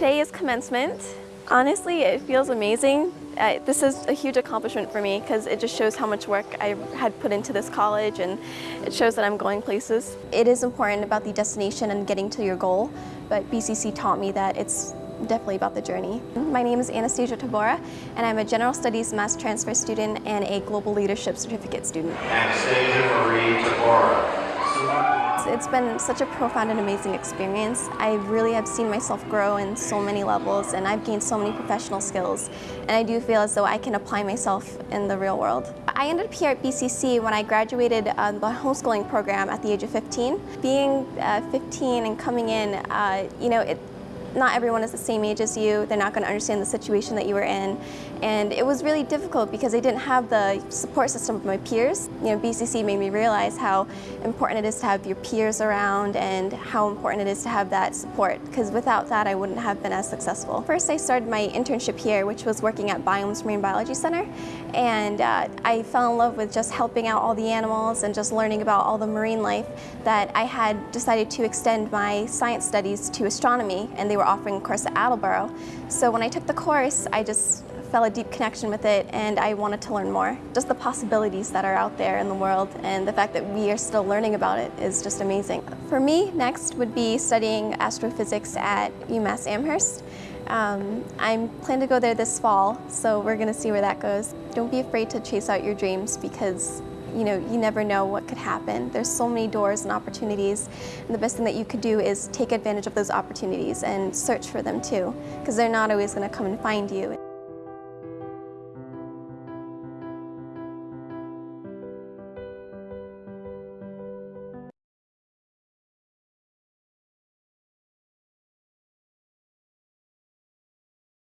Today is commencement. Honestly, it feels amazing. Uh, this is a huge accomplishment for me because it just shows how much work I had put into this college and it shows that I'm going places. It is important about the destination and getting to your goal, but BCC taught me that it's definitely about the journey. My name is Anastasia Tabora and I'm a General Studies Mass Transfer student and a Global Leadership Certificate student. Anastasia Marie Tabora. It's been such a profound and amazing experience. I really have seen myself grow in so many levels and I've gained so many professional skills and I do feel as though I can apply myself in the real world. I ended up here at BCC when I graduated uh, the homeschooling program at the age of 15. Being uh, 15 and coming in, uh, you know, it, not everyone is the same age as you. They're not going to understand the situation that you were in. And it was really difficult because I didn't have the support system of my peers. You know, BCC made me realize how important it is to have your peers around and how important it is to have that support because without that I wouldn't have been as successful. First I started my internship here which was working at Biomes Marine Biology Center and uh, I fell in love with just helping out all the animals and just learning about all the marine life that I had decided to extend my science studies to astronomy and they were offering a course at Attleboro. So when I took the course, I just felt a deep connection with it and I wanted to learn more. Just the possibilities that are out there in the world and the fact that we are still learning about it is just amazing. For me, next would be studying astrophysics at UMass Amherst. Um, I'm planning to go there this fall, so we're going to see where that goes. Don't be afraid to chase out your dreams because you know, you never know what could happen. There's so many doors and opportunities, and the best thing that you could do is take advantage of those opportunities and search for them too, because they're not always going to come and find you.